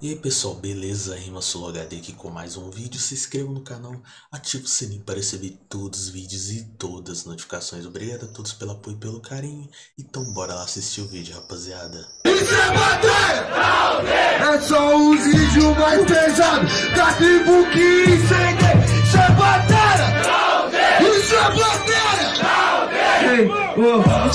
E aí pessoal, beleza? Rima Solo HD aqui com mais um vídeo. Se inscreva no canal, ative o sininho para receber todos os vídeos e todas as notificações. Obrigado a todos pelo apoio e pelo carinho. Então bora lá assistir o vídeo, rapaziada. Isso é bater! É só os vídeos mais pesados da tribo que incende. Isso é bater!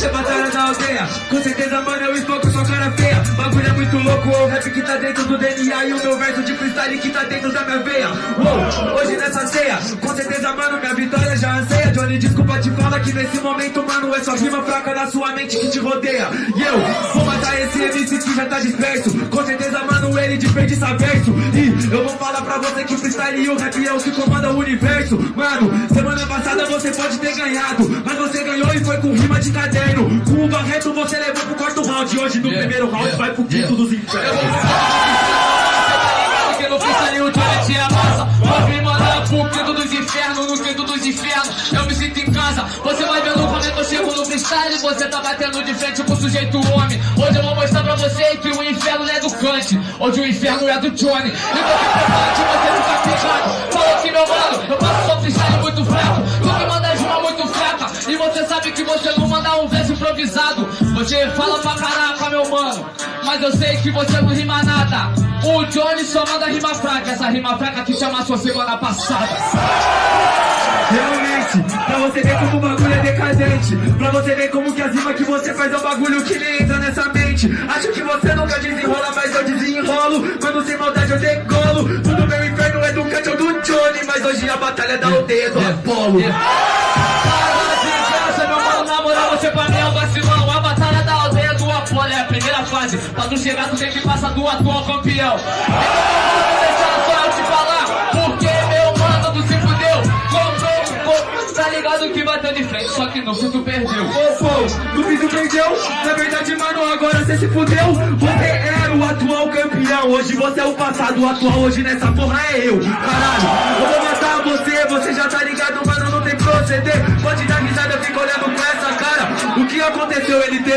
É batalha da aldeia. Com certeza, mano, eu estou com sua cara feia. Bagulho é muito louco, o rap que tá dentro do DNA E o meu verso de freestyle que tá dentro da minha veia. Oh, Hoje nessa ceia, com certeza, mano, minha vitória já anseia. Johnny, desculpa te falar que nesse momento, mano É só rima fraca na sua mente que te rodeia. E eu vou matar esse MC que já tá disperso. Com certeza, mano, ele desperdiça verso. E eu vou falar pra você que freestyle e o rap é o que comanda o universo. Mano, semana passada você pode ter ganhado Mas você ganhou e foi com rima de caderno Com o Barreto você levou pro quarto round Hoje no Yeah, primeiro round yeah, vai pro quinto yeah. dos infernos Porque no freestyle o Johnny te amassa Pode me mandar pro quinto dos infernos No quinto dos infernos eu me sinto em casa Você vai vendo como é que eu chego no freestyle Você tá batendo de frente com o sujeito homem Hoje eu vou mostrar pra você que o inferno é do Kant Hoje o inferno é do Johnny Então que prepare você ficar pegado Fala aqui meu mano, eu sabe que você não manda um verso improvisado. Você fala pra caraca meu mano. Mas eu sei que você não rima nada. O Johnny só manda rima fraca. Essa rima fraca que chama sua semana passada. Realmente, pra você ver como o bagulho é decadente. Pra você ver como que as rimas que você faz é um bagulho que nem entra nessa mente. Acho que você nunca desenrola, mas eu desenrolo. Quando sem maldade eu decolo. Tudo meu inferno é do Kant ou do Johnny Mas hoje a batalha é da aldeia do Apolo. Para você pra mim é um vacilão A batalha da aldeia do Apolo é a primeira fase. Pra tu chegar, tu tem que passar do atual campeão. Então mano, ligado que bateu de frente Só que no fim tu perdeu. Ô, pô, no fim tu perdeu Na verdade, mano, agora você se fudeu. Você era o atual campeão Hoje você é o passado, o atual hoje nessa porra é eu Caralho, eu vou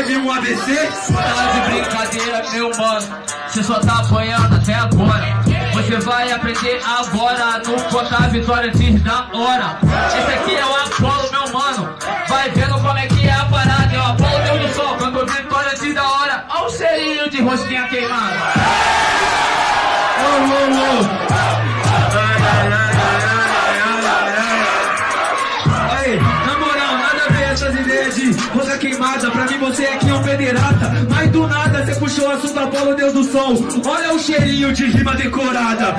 teve um AVC? Tá de brincadeira, meu mano. Você só tá apanhando até agora. Você vai aprender agora No contar vitória antes da hora. Esse aqui é o Apolo, meu mano. Vai vendo como é que é a parada. É o Apolo Deus do Sol. Quando vitória antes da hora Olha o cheirinho de rosquinha queimada você puxou o assunto Apolo, Deus do Sol. Olha o cheirinho de rima decorada.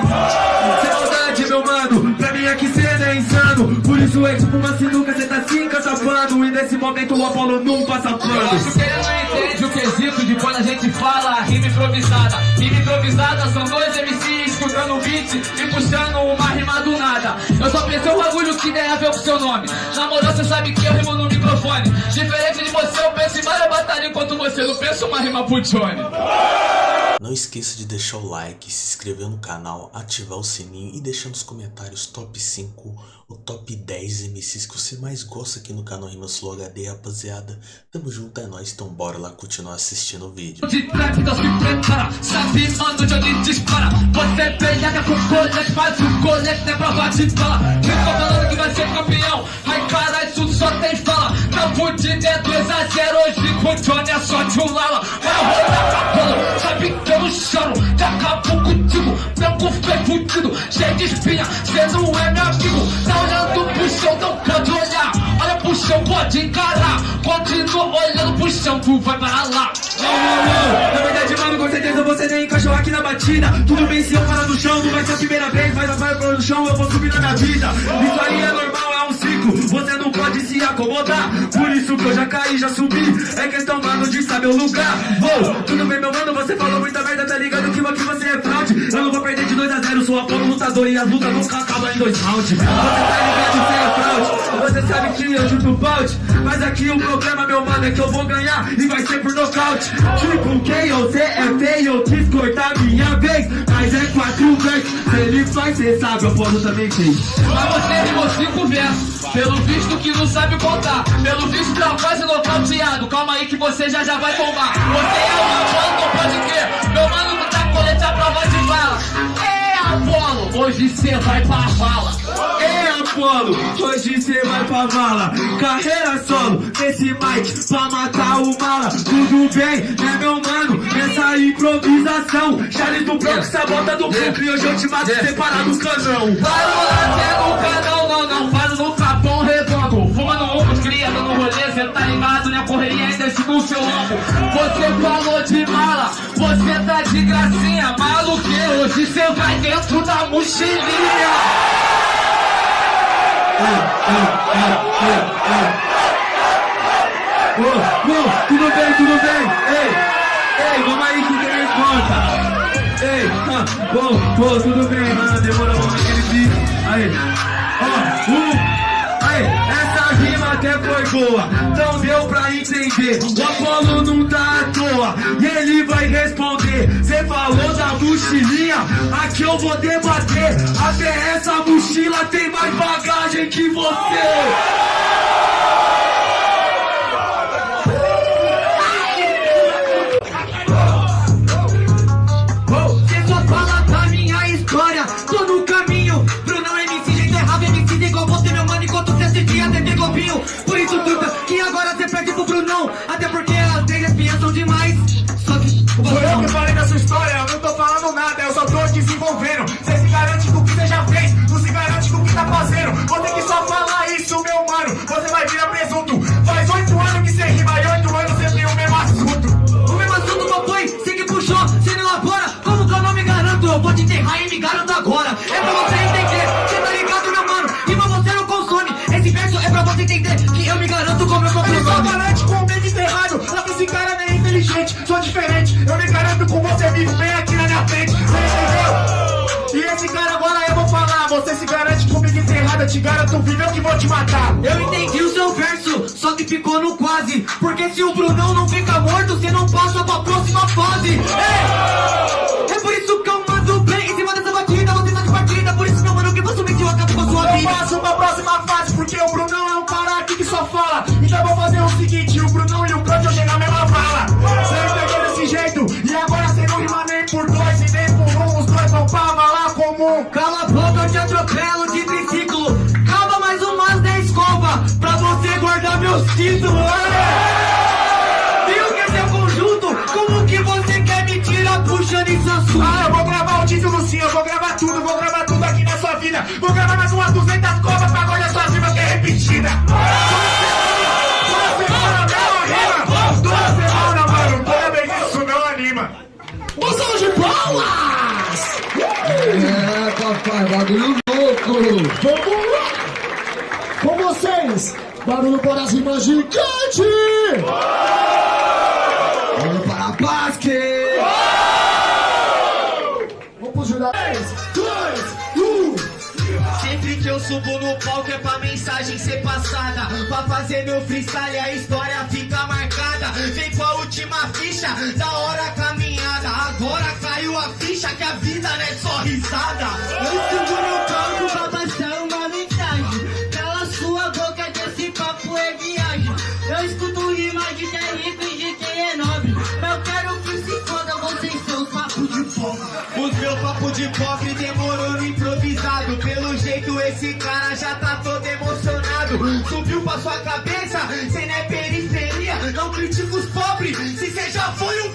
Sem meu mano. Pra mim aqui cê é insano. Por isso é tipo uma sinuca, cê tá se encatapando. E nesse momento o Apolo não passa Eu acho pano. que ele não entende o quesito de quando a gente fala rima improvisada. Rima improvisada são dois MCs escutando o beat e puxando uma rima do nada. Eu só pensei um bagulho que tem a ver com seu nome. Na moral, você sabe que eu rimo no microfone. Diferente de você, eu penso em várias batalhas enquanto você não pensa uma rima pro Johnny. Não esqueça de deixar o like, se inscrever no canal, ativar o sininho e deixar nos comentários top 5 ou top 10 MCs que você mais gosta aqui no canal Rima Solo HD, rapaziada. Tamo junto, é nóis, então bora lá continuar assistindo o vídeo. De trap, se prepara Sabe, mano, Johnny dispara. Você pega com colete, faz o colete prova de bala. Quem tô falando que vai ser campeão. Ai, cara, isso só tem fala. Tá fudido, é 2 a 0 Hoje com o Johnny é só de um lala. Vai cabelo, pode encarar Continua olhando pro chão, tu vai para lá Na verdade, mano, com certeza você nem encaixou aqui na batida. Tudo bem se eu parar no chão, não vai ser a primeira vez Mas vai parar no chão, eu vou subir na minha vida. Isso aí é normal, Você não pode se acomodar. Por isso que eu já caí, já subi. É questão, mano, de saber o lugar. Ô, tudo bem, meu mano, você falou muita merda Tá ligado que aqui você é fraude Eu não vou perder de 2 a 0 Sou a Apolo lutador e as lutas nunca acabam em dois rounds. Você tá ligado, você é fraude Você sabe que eu chuto balde. Mas aqui o problema, meu mano, é que eu vou ganhar E vai ser por nocaute. Tipo, quem você é feio Eu quis cortar minha vez. Mas é quatro vezes Se ele faz, cê sabe, o Apolo também fez Mas você rimou cinco versos Pelo visto que não sabe contar. Pelo visto tá quase nocauteado. Calma aí que você já já vai tomar Você é uma banda, pode crer. Meu mano não tá colete a prova de bala. É Apolo, hoje cê vai pra vala. É Apolo, hoje cê vai pra vala. Carreira solo, nesse mic pra matar o mala. Tudo bem, né meu mano, nessa improvisação. Charles do Bronx, sabota do Brooklyn E hoje eu te mato separado do canão. Vai lá, pega o canal, não, não, seu. Você falou de mala, você tá de gracinha. Maluque, hoje cê vai dentro da mochilinha. Ô, ô, tudo bem, tudo bem Ei, ei, vamos aí que tem resposta Ei, ah, bom, pô, tudo bem, mano Demorou um aquele beat Aí, ó, uh, aí, essa rima até foi boa Então entender. O Apolo não tá à toa E ele vai responder. Cê falou da mochilinha Aqui eu vou debater. Até essa mochila tem mais bagagem que você Eu me garanto com você vivo bem aqui na minha frente, você entendeu? E esse cara agora eu vou falar, você se garante comigo enterrado, eu te garanto vivo, eu que vou te matar. Eu entendi o seu verso, só que ficou no quase Porque se o Brunão não fica morto, você não passa pra próxima fase Ei! Títulos é! E o que é seu conjunto? Como que você quer me tirar puxando isso assunto? Ah, eu vou gravar o título sim, eu vou gravar tudo, vou gravar tudo aqui na sua vida. Vou gravar mais umas 200 covas pra guardar sua rima que é repetida. Toda semana, mesma rima. Toda semana, mano. Toda vez isso não anima. Moção de palmas! É, papai, bagulho louco! Vamos barulho para as rimas gigantes! Vamos para a Basque! Vamos Julião! 3, 2, 1! Sempre que eu subo no palco é pra mensagem ser passada Pra fazer meu freestyle a história fica marcada Vem com a última ficha, da hora caminhada Agora caiu a ficha que a vida não é só risada Eu subo no palco pra pobre demorou no improvisado. Pelo jeito esse cara já tá todo emocionado. Subiu pra sua cabeça, cê não é periferia Não critica os pobres, se cê já foi um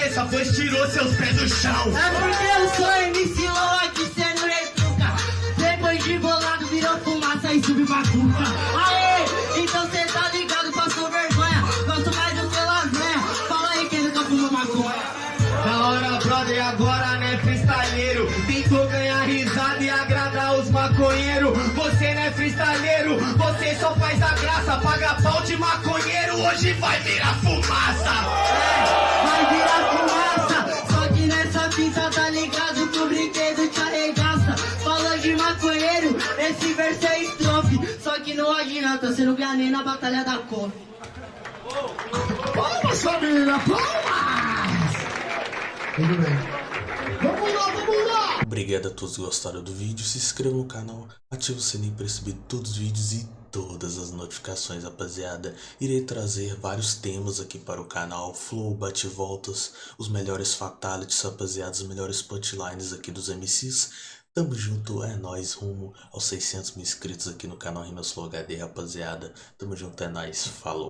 cabeça Pois tirou seus pés do chão. É porque eu sou MC aqui, cê não retruca. Depois de bolado virou fumaça e subiu pra cuca. Aê, então cê tá ligado, passou vergonha. Gosto mais do que lasanha. Fala aí quem nunca fumou maconha. Da hora, brother, agora né, freestyleiro Tentou ganhar risada e agradar os maconheiros. Você não é freestyleiro, você só faz a graça Paga pau de maconheiro, hoje vai virar fumaça. É, fita tá ligado que o brinquedo te arregaça Falando de maconheiro, esse verso é estrofe Só adianta, você não ganha nem na batalha da cor. Palmas, família, palmas! Tudo bem. Vamos lá, vamos lá! Obrigado a todos que gostaram do vídeo, se inscreva no canal, ative o sininho para receber todos os vídeos e todas as notificações, rapaziada. Irei trazer vários temas aqui para o canal, flow, bate-voltas, os melhores fatalities, rapaziada, os melhores punchlines aqui dos MCs. Tamo junto, é nóis, rumo aos 600 mil inscritos aqui no canal Rimas Flow HD, rapaziada. Tamo junto, é nóis, falou.